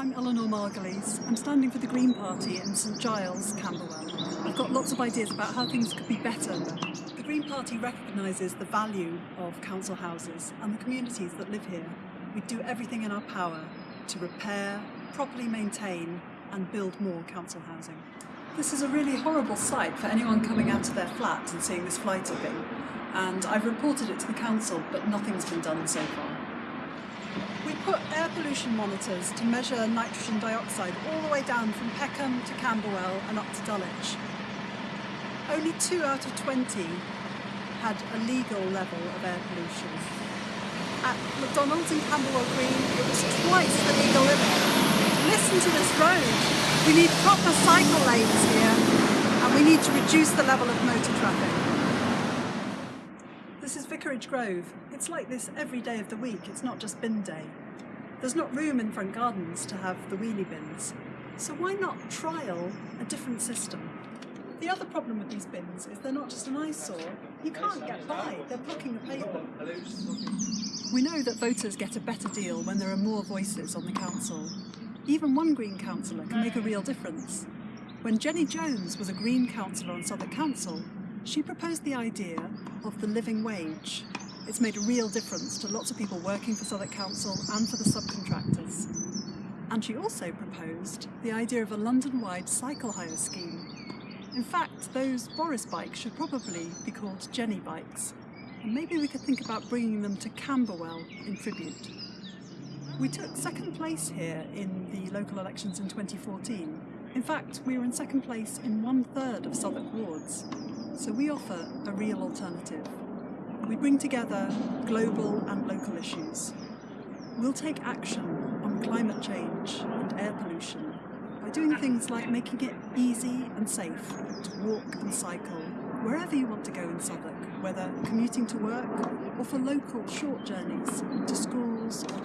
I'm Eleanor Margulies. I'm standing for the Green Party in St Giles, Camberwell. I've got lots of ideas about how things could be better. The Green Party recognises the value of council houses and the communities that live here. We do everything in our power to repair, properly maintain and build more council housing. This is a really horrible sight for anyone coming out of their flat and seeing this fly tipping and I've reported it to the council but nothing's been done so far. We put air pollution monitors to measure nitrogen dioxide all the way down from Peckham to Camberwell and up to Dulwich. Only two out of 20 had a legal level of air pollution. At McDonald's in Camberwell Green, it was twice the legal limit. Listen to this road. We need proper cycle lanes here and we need to reduce the level of motor traffic. This is Vicarage Grove. It's like this every day of the week, it's not just bin day. There's not room in front gardens to have the wheelie bins, so why not trial a different system? The other problem with these bins is they're not just an eyesore. You can't get by, they're blocking the pavement. We know that voters get a better deal when there are more voices on the council. Even one Green councillor can make a real difference. When Jenny Jones was a Green councillor on Southwark Council, she proposed the idea of the living wage. It's made a real difference to lots of people working for Southwark Council and for the subcontractors. And she also proposed the idea of a London-wide cycle hire scheme. In fact, those Boris bikes should probably be called Jenny bikes. And maybe we could think about bringing them to Camberwell in tribute. We took second place here in the local elections in 2014. In fact, we were in second place in one third of Southwark wards. So we offer a real alternative. We bring together global and local issues. We'll take action on climate change and air pollution by doing things like making it easy and safe to walk and cycle wherever you want to go in Southwark, whether commuting to work or for local short journeys to schools or